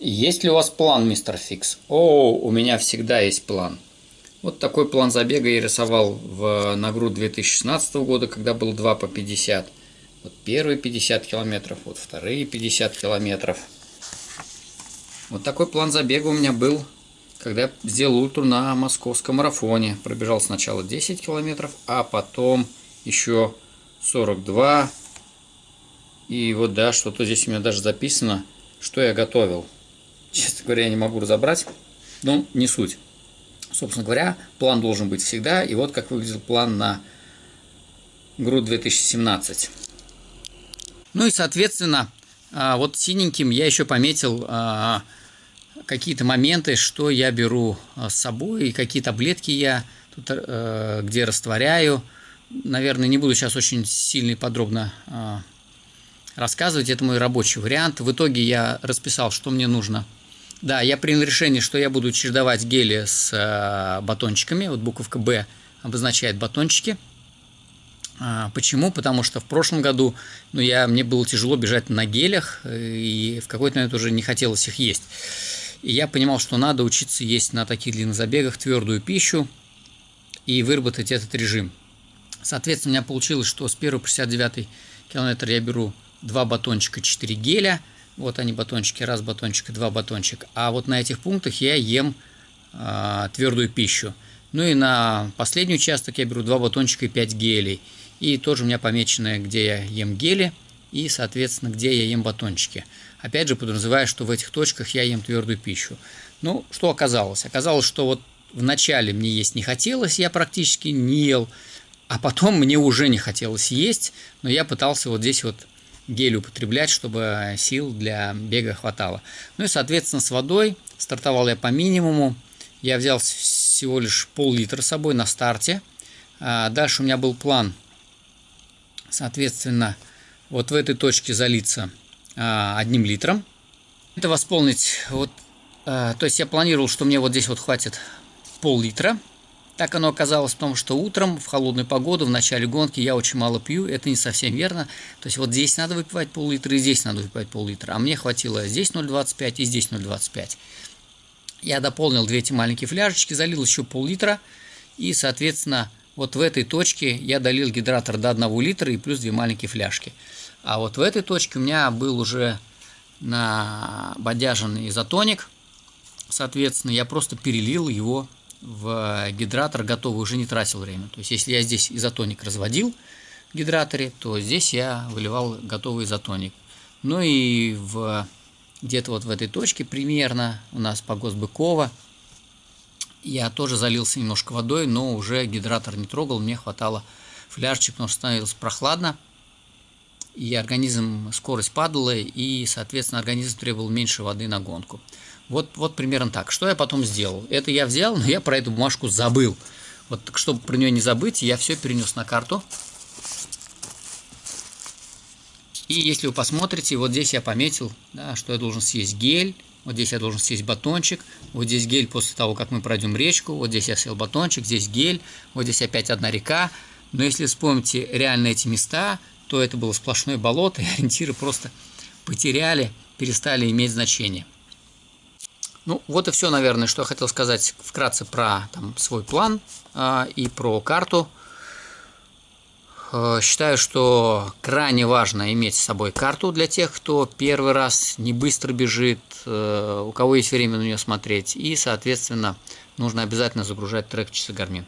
Есть ли у вас план, мистер Фикс? О, у меня всегда есть план. Вот такой план забега я рисовал в, на грудь 2016 года, когда был 2 по 50. Вот первые 50 километров, вот вторые 50 километров. Вот такой план забега у меня был, когда я сделал ультру на московском марафоне. Пробежал сначала 10 километров, а потом еще 42. И вот да, что-то здесь у меня даже записано, что я готовил. Говоря, я не могу разобрать, но не суть. Собственно говоря, план должен быть всегда, и вот как выглядел план на грудь 2017. Ну и, соответственно, а, вот синеньким я еще пометил а, какие-то моменты, что я беру а, с собой, и какие таблетки я тут э, где растворяю. Наверное, не буду сейчас очень сильно и подробно рассказывать, это мой рабочий вариант. В итоге я расписал, что мне нужно – да, я принял решение, что я буду чередовать гели с э, батончиками. Вот буковка «Б» обозначает батончики. А, почему? Потому что в прошлом году ну, я, мне было тяжело бежать на гелях, и в какой-то момент уже не хотелось их есть. И я понимал, что надо учиться есть на таких длинных забегах твердую пищу и выработать этот режим. Соответственно, у меня получилось, что с 1 по 69 километр я беру 2 батончика, 4 геля – вот они батончики, раз батончик два батончика. А вот на этих пунктах я ем э, твердую пищу. Ну и на последний участок я беру два батончика и 5 гелей. И тоже у меня помечено, где я ем гели и, соответственно, где я ем батончики. Опять же, подразумевая, что в этих точках я ем твердую пищу. Ну, что оказалось? Оказалось, что вот вначале мне есть не хотелось, я практически не ел, а потом мне уже не хотелось есть, но я пытался вот здесь вот гель употреблять, чтобы сил для бега хватало. Ну и, соответственно, с водой стартовал я по минимуму. Я взял всего лишь пол-литра с собой на старте. А дальше у меня был план, соответственно, вот в этой точке залиться а, одним литром. Это восполнить, вот, а, то есть я планировал, что мне вот здесь вот хватит пол-литра. Так оно оказалось в том, что утром в холодную погоду, в начале гонки я очень мало пью, это не совсем верно. То есть вот здесь надо выпивать пол-литра и здесь надо выпивать пол-литра, а мне хватило здесь 0,25 и здесь 0,25. Я дополнил две эти маленькие фляжечки, залил еще пол-литра и, соответственно, вот в этой точке я долил гидратор до 1 литра и плюс две маленькие фляжки. А вот в этой точке у меня был уже на бодяженный изотоник, соответственно, я просто перелил его в гидратор готовый уже не тратил время. То есть, если я здесь изотоник разводил в гидраторе, то здесь я выливал готовый изотоник. Ну и где-то вот в этой точке примерно у нас по Госбыкова я тоже залился немножко водой, но уже гидратор не трогал, мне хватало фляжечек, потому что становилось прохладно, и организм, скорость падала, и, соответственно, организм требовал меньше воды на гонку. Вот, вот примерно так. Что я потом сделал? Это я взял, но я про эту бумажку забыл. Вот чтобы про нее не забыть, я все перенес на карту. И если вы посмотрите, вот здесь я пометил, да, что я должен съесть гель, вот здесь я должен съесть батончик, вот здесь гель после того, как мы пройдем речку, вот здесь я съел батончик, здесь гель, вот здесь опять одна река. Но если вспомните реально эти места, то это было сплошное болото, и ориентиры просто потеряли, перестали иметь значение. Ну, вот и все, наверное, что я хотел сказать вкратце про там, свой план э, и про карту. Э, считаю, что крайне важно иметь с собой карту для тех, кто первый раз не быстро бежит, э, у кого есть время на нее смотреть. И, соответственно, нужно обязательно загружать трек часы Garmin.